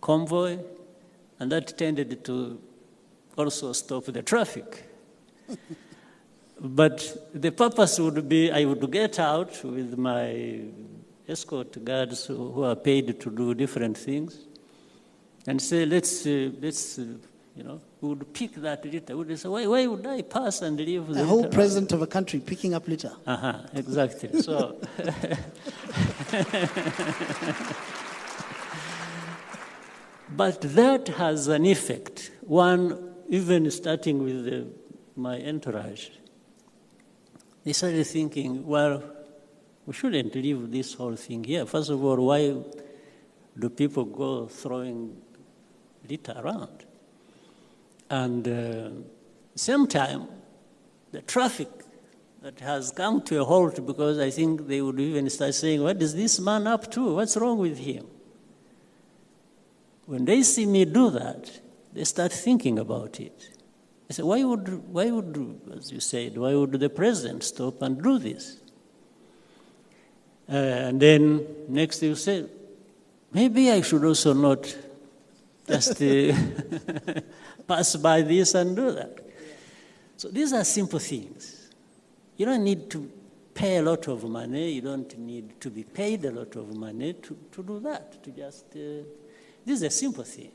convoy, and that tended to also stop the traffic. but the purpose would be I would get out with my escort guards who, are paid to do different things and say, let's, uh, let's uh, you know, we would pick that litter. We would say, why, why would I pass and leave the A whole president of a country picking up litter. Uh-huh, exactly. So, but that has an effect. One, even starting with the, my entourage, they started thinking, well, we shouldn't leave this whole thing here. First of all, why do people go throwing litter around? And uh, same time, the traffic that has come to a halt because I think they would even start saying, What is this man up to? What's wrong with him? When they see me do that, they start thinking about it. They say, Why would, why would as you said, why would the president stop and do this? Uh, and then next you say, Maybe I should also not just uh, pass by this and do that. So these are simple things. You don't need to pay a lot of money. You don't need to be paid a lot of money to, to do that. To just, uh, dizer é sempre assim.